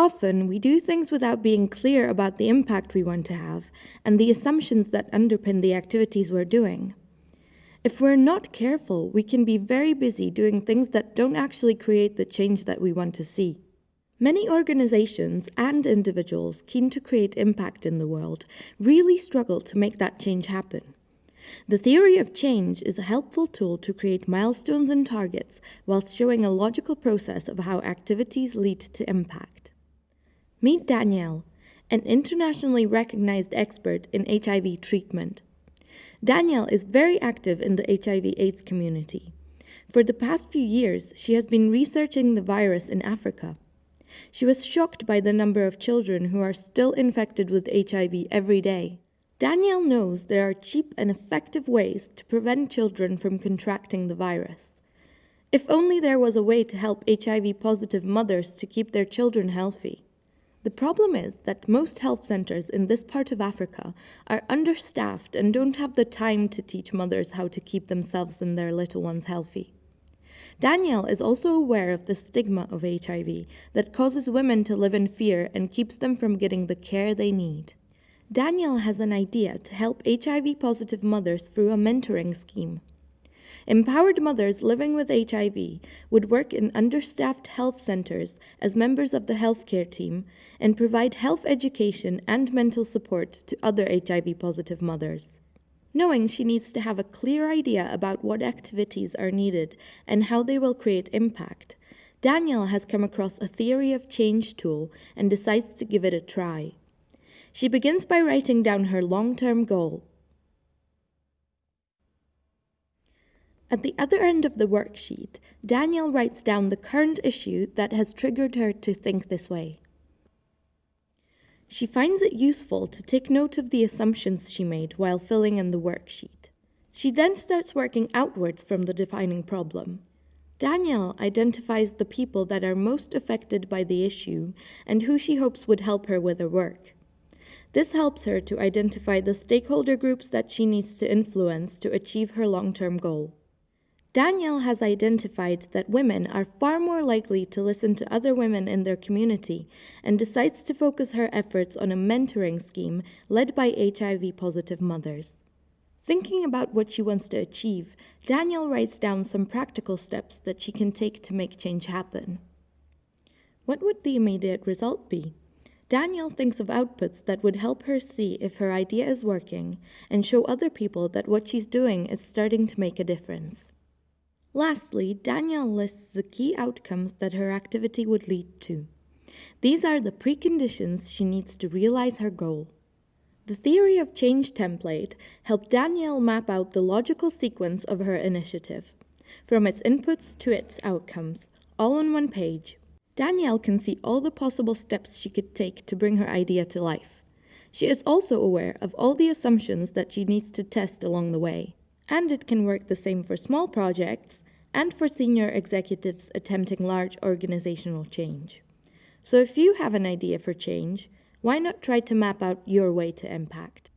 Often, we do things without being clear about the impact we want to have and the assumptions that underpin the activities we're doing. If we're not careful, we can be very busy doing things that don't actually create the change that we want to see. Many organizations and individuals keen to create impact in the world really struggle to make that change happen. The theory of change is a helpful tool to create milestones and targets whilst showing a logical process of how activities lead to impact. Meet Danielle, an internationally recognized expert in HIV treatment. Danielle is very active in the HIV AIDS community. For the past few years, she has been researching the virus in Africa. She was shocked by the number of children who are still infected with HIV every day. Danielle knows there are cheap and effective ways to prevent children from contracting the virus. If only there was a way to help HIV positive mothers to keep their children healthy. The problem is that most health centers in this part of Africa are understaffed and don't have the time to teach mothers how to keep themselves and their little ones healthy. Danielle is also aware of the stigma of HIV that causes women to live in fear and keeps them from getting the care they need. Danielle has an idea to help HIV positive mothers through a mentoring scheme. Empowered mothers living with HIV would work in understaffed health centers as members of the healthcare team and provide health education and mental support to other HIV positive mothers. Knowing she needs to have a clear idea about what activities are needed and how they will create impact, Danielle has come across a theory of change tool and decides to give it a try. She begins by writing down her long term goal At the other end of the worksheet, Danielle writes down the current issue that has triggered her to think this way. She finds it useful to take note of the assumptions she made while filling in the worksheet. She then starts working outwards from the defining problem. Danielle identifies the people that are most affected by the issue and who she hopes would help her with her work. This helps her to identify the stakeholder groups that she needs to influence to achieve her long term goal. Danielle has identified that women are far more likely to listen to other women in their community and decides to focus her efforts on a mentoring scheme led by HIV positive mothers. Thinking about what she wants to achieve, Danielle writes down some practical steps that she can take to make change happen. What would the immediate result be? Danielle thinks of outputs that would help her see if her idea is working and show other people that what she's doing is starting to make a difference. Lastly, Danielle lists the key outcomes that her activity would lead to. These are the preconditions she needs to realize her goal. The theory of change template helped Danielle map out the logical sequence of her initiative, from its inputs to its outcomes, all on one page. Danielle can see all the possible steps she could take to bring her idea to life. She is also aware of all the assumptions that she needs to test along the way and it can work the same for small projects and for senior executives attempting large organizational change. So if you have an idea for change, why not try to map out your way to impact?